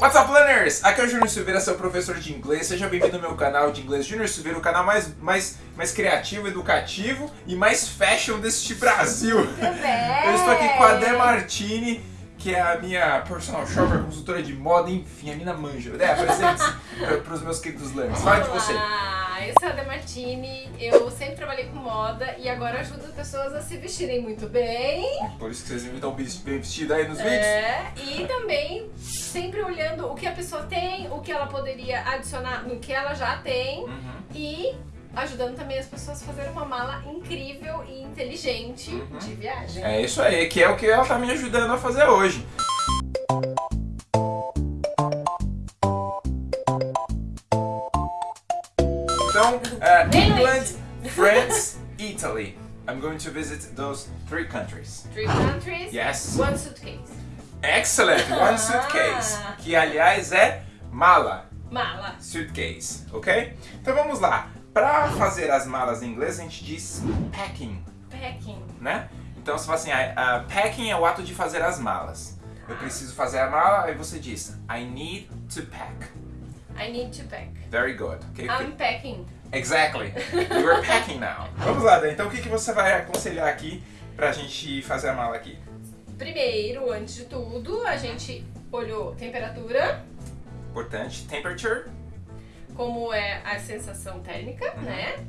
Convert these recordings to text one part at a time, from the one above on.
What's up, learners? Aqui é o Júnior Silveira, seu professor de inglês. Seja bem-vindo ao meu canal de inglês Júnior Silveira, o canal mais, mais, mais criativo, educativo e mais fashion deste Brasil. Eu estou aqui com a Dé Martini, que é a minha personal shopper, consultora de moda, enfim, a mina manja. Dé, apresente-se para os meus queridos learners. Fala de você. Olá, eu sou a Demartini, eu sempre trabalhei com moda e agora ajudo pessoas a se vestirem muito bem. Por isso que vocês estão bem vestidos aí nos vídeos. É, e também sempre olhando o que a pessoa tem, o que ela poderia adicionar no que ela já tem Uhum. e ajudando também as pessoas a fazerem uma mala incrível e inteligente Uhum. de viagem. É isso aí, que é o que ela tá me ajudando a fazer hoje. Uh, England, France, Italy. I'm going to visit those three countries. Three countries, Yes. one suitcase. Excellent, one suitcase. Que aliás é mala, Mala. suitcase, ok? Então vamos lá. Para fazer as malas em inglês a gente diz packing. Packing. né? Então você fala assim, ah, ah, packing é o ato de fazer as malas. Eu preciso fazer a mala, aí você diz, I need to pack. I need to pack. Very good. Okay? I'm packing. Exactly. You're packing now. Vamos lá, Dan. Então o que, que você vai aconselhar aqui pra gente fazer a mala aqui? Primeiro, antes de tudo, a gente olhou temperatura, Importante. Temperature. como é a sensação térmica, Uhum. né?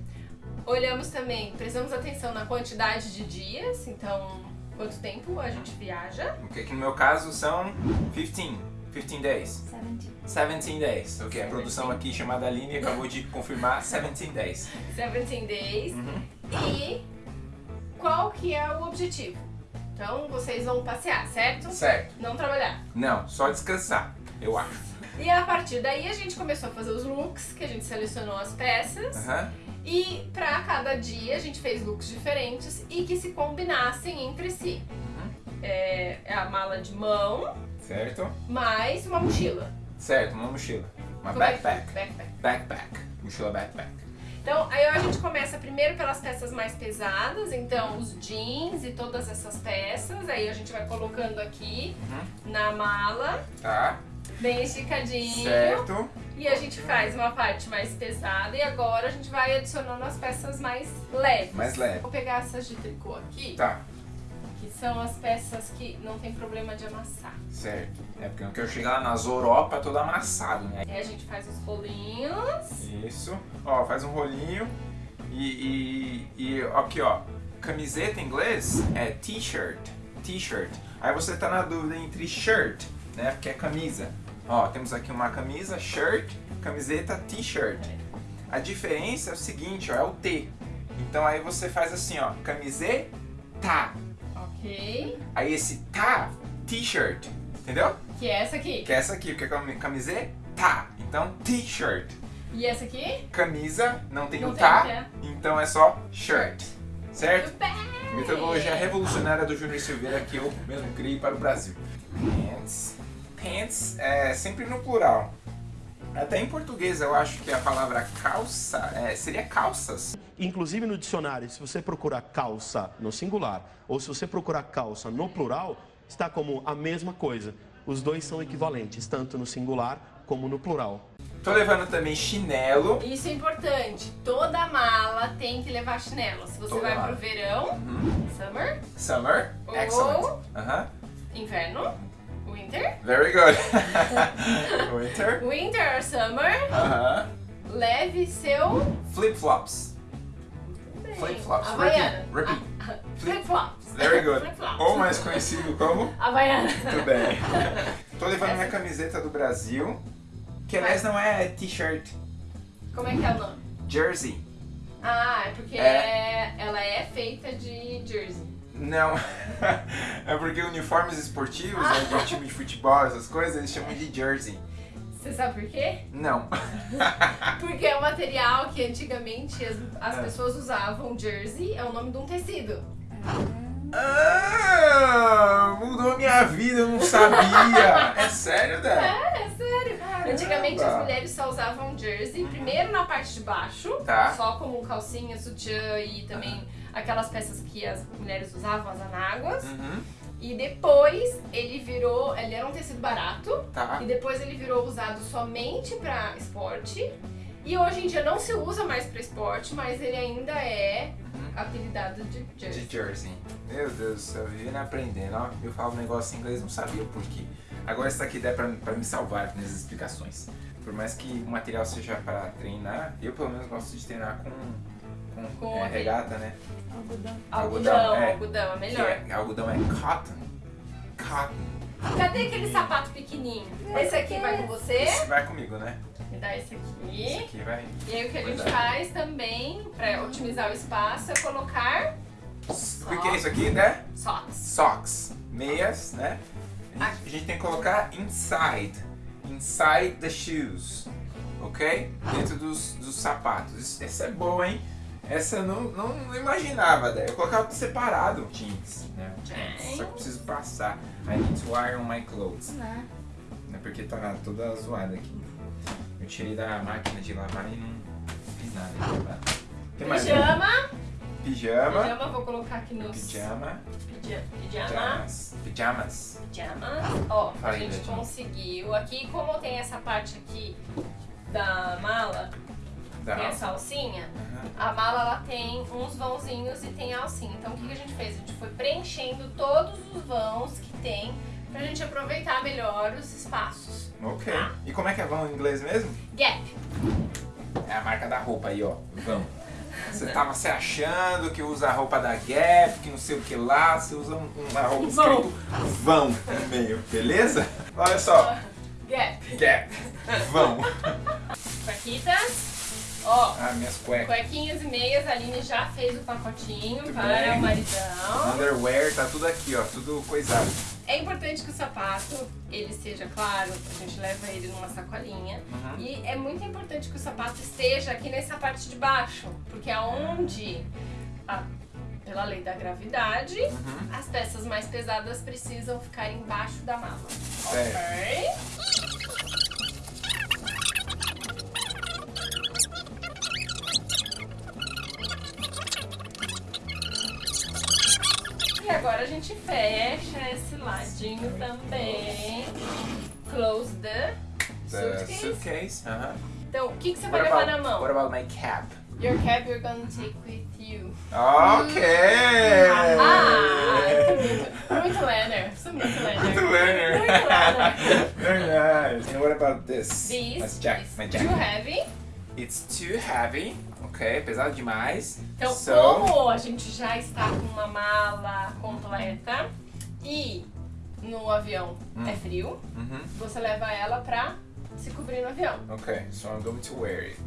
Olhamos também, prestamos atenção na quantidade de dias, então quanto tempo a gente viaja. Ok, que no meu caso são 15. 15 days. 17 days. Ok, a Seventeen. produção aqui chamada Aline acabou de confirmar 17 days. 17 days. Uhum. E qual que é o objetivo? Então vocês vão passear, certo? Certo. Não trabalhar. Não, só descansar, eu acho. E a partir daí a gente começou a fazer os looks, que a gente selecionou as peças. Aham. E pra cada dia a gente fez looks diferentes e que se combinassem entre si. Uhum. É, é a mala de mão Certo. mais uma mochila. Certo, uma mochila. Uma Como é backpack. backpack. Backpack. Mochila backpack. Então, aí a gente começa primeiro pelas peças mais pesadas, então os jeans e todas essas peças. Aí a gente vai colocando aqui Uhum. na mala, Tá. bem esticadinho. Certo. E a gente faz uma parte mais pesada e agora a gente vai adicionando as peças mais leves. Mais leve. Vou pegar essas de tricô aqui, Tá. Que são as peças que não tem problema de amassar. Certo. É porque eu quero chegar lá nas Europa todo amassado, né? Aí a gente faz os rolinhos. Isso. Ó, faz um rolinho. E, e, e aqui, ó. Camiseta em inglês é t-shirt. T-shirt. Aí você tá na dúvida entre shirt, né? Porque é camisa. Ó, temos aqui uma camisa, shirt, camiseta, t-shirt. A diferença é o seguinte, ó, é o T. Então aí você faz assim, ó, camiseta, Ok. Aí esse tá, t-shirt, entendeu? Que é essa aqui. Que é essa aqui, porque é cami- camiseta, tá. Então, t-shirt. E essa aqui? Camisa, não tem Não o tem tá, que é. então é só shirt. Certo? Metodologia revolucionária do Júnior Silveira que eu mesmo criei para o Brasil. Pants. Pants é sempre no plural. Até em português eu acho que a palavra calça é, seria calças. Inclusive no dicionário, se você procurar calça no singular ou se você procurar calça no plural, está como a mesma coisa. Os dois são equivalentes, tanto no singular como no plural. Tô levando também chinelo. Isso é importante. Toda mala tem que levar chinelo. Se você Toda vai mala. pro verão, Uhum. summer, Summer. Ou- Excellent. Inverno, winter, Very good. Winter. winter or summer, Aham. leve seu Flip-flops. Flip-flops. Havaiana. Repeat. Repeat. Ah, Flip-flops. Very good. Flip-flops. Ou mais conhecido como... Havaiana. Muito bem. Tô levando minha camiseta do Brasil, que aliás não é t-shirt, Como é que é o nome? jersey. Ah, é porque É. ela é feita de jersey. Não, é porque uniformes esportivos, né, de time de futebol, essas coisas, eles chamam de jersey. Você sabe por quê? Não. Porque é um material que antigamente as, as É. pessoas usavam jersey, é o nome de um tecido. Ah, mudou minha vida, eu não sabia. É sério, Dan? É, é sério. Antigamente Caramba. as mulheres só usavam jersey, primeiro na parte de baixo, Tá. só como calcinha, sutiã e também aquelas peças que as mulheres usavam, as anáguas. Uhum. E depois ele virou, ele era um tecido barato, Tá. e depois ele virou usado somente pra esporte. E hoje em dia não se usa mais pra esporte, mas ele ainda é Uhum. apelidado de jersey. De jersey. Meu Deus do céu, vivendo aprendendo. Ó, eu falo um negócio em inglês, não sabia o porquê. Agora isso aqui dá pra, pra me salvar nessas explicações. Por mais que o material seja para treinar, eu pelo menos gosto de treinar com, com, Com é, regata, né? Algodão. Algodão, Algodão, é. algodão é melhor. é, algodão é cotton. Cotton. Cadê aquele sapato pequenininho? Esse aqui vai com você? Esse vai comigo, né? Me dá esse Esse aqui. aqui vai. E aí o que a gente Verdade. faz também, pra otimizar o espaço, é colocar O que, que é isso aqui, né? socks. Socks. Meias, né? A gente, a gente tem que colocar inside. Inside the shoes. Ok? Dentro dos, dos sapatos. Isso- essa é boa, hein? Essa eu não, não, imaginava, né? Eu colocava separado. Jeans, né? Jeans. Só que eu preciso passar. I need to iron my clothes. Né? Né? Porque tá toda zoada aqui. Eu tirei da máquina de lavar e não fiz nada. Tem mais, né? Pijama. Pijama. Pijama, vou colocar aqui nos... Pijama. Pija- Pijama. Pijamas. Pijamas. Pijama. Ó, a gente conseguiu aqui, como tem essa parte aqui da mala, Da tem essa alcinha, Aham. a mala ela tem uns vãozinhos e tem a alcinha. Então o que, que a gente fez? A gente foi preenchendo todos os vãos que tem pra gente aproveitar melhor os espaços. Ok. Tá. E como é que é vão em inglês mesmo? Gap. É a marca da roupa aí, ó. Vão. Você tava se achando que usa a roupa da Gap, que não sei o que lá, você usa um- uma roupa escrito vão no meio, beleza? Olha só. Gap. Gap. Vão. Ó, Ah, minhas cuecas. cuequinhas e meias, a Aline já fez o pacotinho Muito para bem. o maridão. Underwear, tá tudo aqui, ó. Tudo coisado. É importante que o sapato, ele seja claro, a gente leva ele numa sacolinha. Uhum. E é muito importante que o sapato esteja aqui nessa parte de baixo, porque é onde, a- pela lei da gravidade, Uhum. as peças mais pesadas precisam ficar embaixo da mala. Certo. Ok? E agora a gente fecha esse ladinho também. Close the The suitcase. suitcase. Aham. Então, o que, que você vai What levar about, na mão? what about my cap? Your cap you're gonna take with you. Ok! Ah, muito. Sou muito. Muito learner. Muito Lenner. Very nice. And what about this? This That's jack, is my too jacket. heavy. It's too heavy. Ok, pesado demais. Então, so, como a gente já está com uma mala completa e no avião Hum. é frio, Mhm. você leva ela pra se cobrir no avião. Ok, so I'm going to wear it.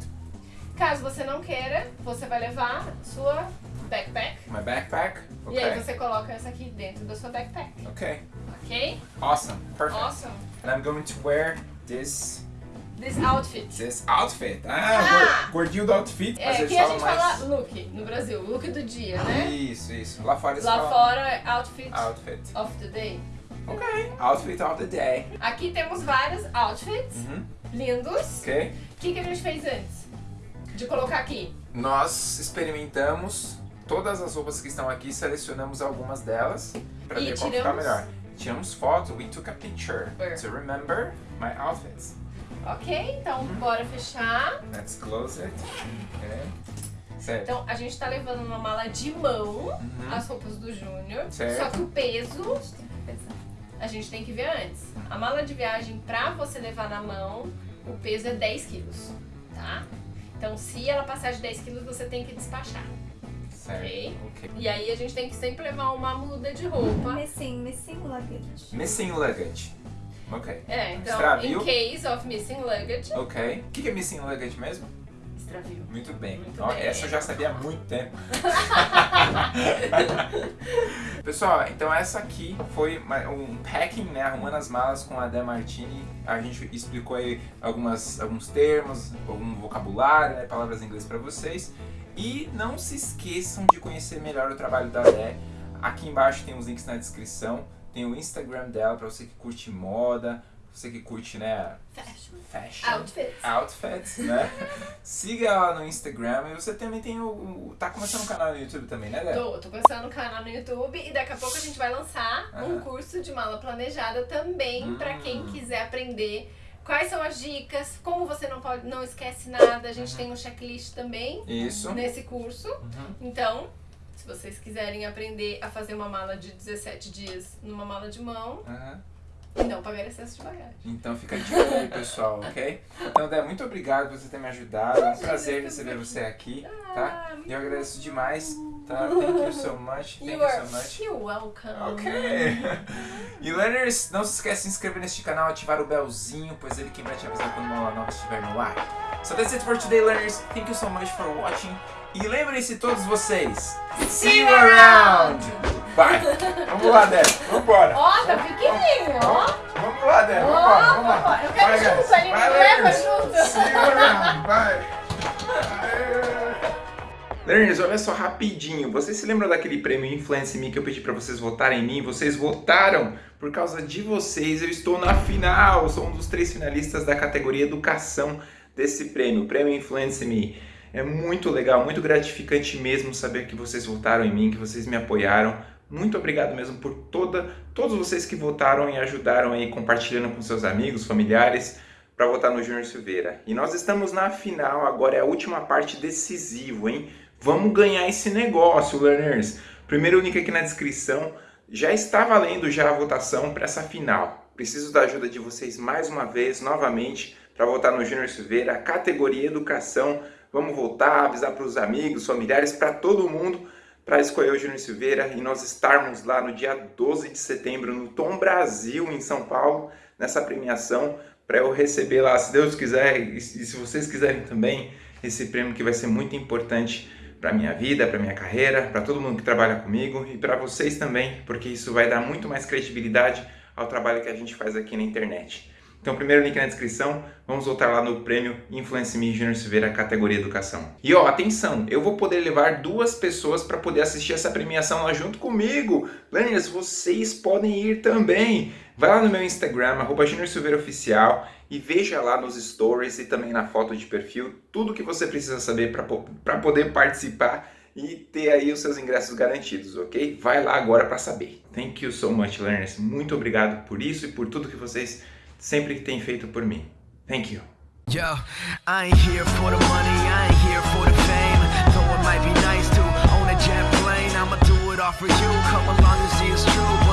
Caso você não queira, você vai levar sua backpack. My backpack. E aí Okay. você coloca essa aqui dentro da sua backpack, Okay. ok? Awesome. Perfect. Awesome. And I'm going to wear this This outfit. this outfit. Ah, Ah! gor- gordinho do outfit. É, aqui a gente mais... fala look no Brasil, look do dia, né? Isso, isso. Lá fora Lá fora é outfit outfit. of the day. Ok. Outfit of the day. Aqui temos vários outfits Uhum. lindos. Ok. O que, que a gente fez antes? De colocar aqui. Nós experimentamos todas as roupas que estão aqui, selecionamos algumas delas para ver qual fica tiramos- melhor. Tiramos foto, we took a picture Where? to remember my outfits. Ok? Então, bora fechar. Let's close it. Okay. Certo. Então, a gente tá levando uma mala de mão, Uhum. as roupas do Júnior. Certo. Só que o peso, a gente tem que ver antes. A mala de viagem, pra você levar na mão, o peso é 10 quilos, tá? Então, se ela passar de 10 quilos, você tem que despachar. Certo. ok. ok. E aí, a gente tem que sempre levar uma muda de roupa. Missing, missing luggage. Missing luggage. Ok. É, então, Extravio. in case of missing luggage, Ok. O que é missing luggage mesmo? extravio. Muito bem. Muito Ó, bem. Essa eu já sabia há muito tempo. Pessoal, então essa aqui foi um packing, né? Arrumando as malas com a Dé Martini. A gente explicou aí algumas, alguns termos, algum vocabulário, né? Palavras em inglês para vocês. E não se esqueçam de conhecer melhor o trabalho da Dé. Aqui embaixo tem os links na descrição. Tem o Instagram dela para você que curte moda, você que curte, né? Fashion. Fashion. Outfits. Outfits, né? Siga ela no Instagram e você também tem o, o- Tá começando um canal no YouTube também, né, Dé? Tô, tô começando o canal no YouTube e daqui a pouco a gente vai lançar um curso de mala planejada também pra quem Hum. quiser aprender quais são as dicas, como você não pode, não esquece nada. A gente Uhum. tem um checklist também Isso. nesse curso. Uhum. Então, se vocês quiserem aprender a fazer uma mala de 17 dias numa mala de mão Aham. e não pagar excesso de bagagem. Então fica de olho aí, pessoal, ok? Então, Dé, muito obrigado por você ter me ajudado. É um prazer receber você aqui, tá? Ah, eu agradeço demais, tá? Thank you so much. Thank You you are so much. you're welcome. Ok. E learners, não se esquece de se inscrever neste canal, ativar o belzinho, pois ele quem vai te avisar quando uma aula nova estiver no ar. So that's it for today, learners. Thank you so much for watching. E lembrem-se todos vocês. See you around! Bye! Vamos lá, Dé. Vambora! Ó, tá pequenininho, ó. Vamos lá, Dé. Ó, Vambora, vamos lá. vambora. Eu quero Vai, junto, ele me Vai, leva junto. See you around. Bye! Learners, olha só rapidinho. Vocês se lembram daquele prêmio Influence Me que eu pedi pra vocês votarem em mim? Vocês votaram. Por causa de vocês, eu estou na final. Sou um dos três finalistas da categoria Educação desse prêmio, Prêmio Influence Me. É muito legal, muito gratificante mesmo saber que vocês votaram em mim, que vocês me apoiaram. Muito obrigado mesmo por toda, todos vocês que votaram e ajudaram aí compartilhando com seus amigos, familiares para votar no Júnior Silveira. E nós estamos na final, agora é a última parte decisiva, hein? Vamos ganhar esse negócio, learners. Primeiro link aqui na descrição. Já está valendo já a votação para essa final. Preciso da ajuda de vocês mais uma vez, novamente, para votar no Júnior Silveira, categoria Educação. Vamos votar, avisar para os amigos, familiares, para todo mundo, para escolher o Júnior Silveira e nós estarmos lá no dia 12 de setembro no Tom Brasil, em São Paulo, nessa premiação, para eu receber lá, se Deus quiser, e se vocês quiserem também, esse prêmio que vai ser muito importante para minha vida, para minha carreira, para todo mundo que trabalha comigo e para vocês também, porque isso vai dar muito mais credibilidade ao trabalho que a gente faz aqui na internet. Então, primeiro link na descrição, vamos voltar lá no prêmio Influence Me Junior Silveira, categoria Educação. E ó, atenção, eu vou poder levar duas pessoas para poder assistir essa premiação lá junto comigo. Learners, vocês podem ir também. Vai lá no meu Instagram, arroba Junior Oficial, e veja lá nos stories e também na foto de perfil tudo que você precisa saber para poder participar e ter aí os seus ingressos garantidos, ok? Vai lá agora para saber. Thank you so much, learners. Muito obrigado por isso e por tudo que vocês sempre que tem feito por mim. Thank you. Yo, I ain't here for the money, I ain't here for the fame. Though it might be nice to own a jet plane, I'ma do it all for you. Come along and see it's true.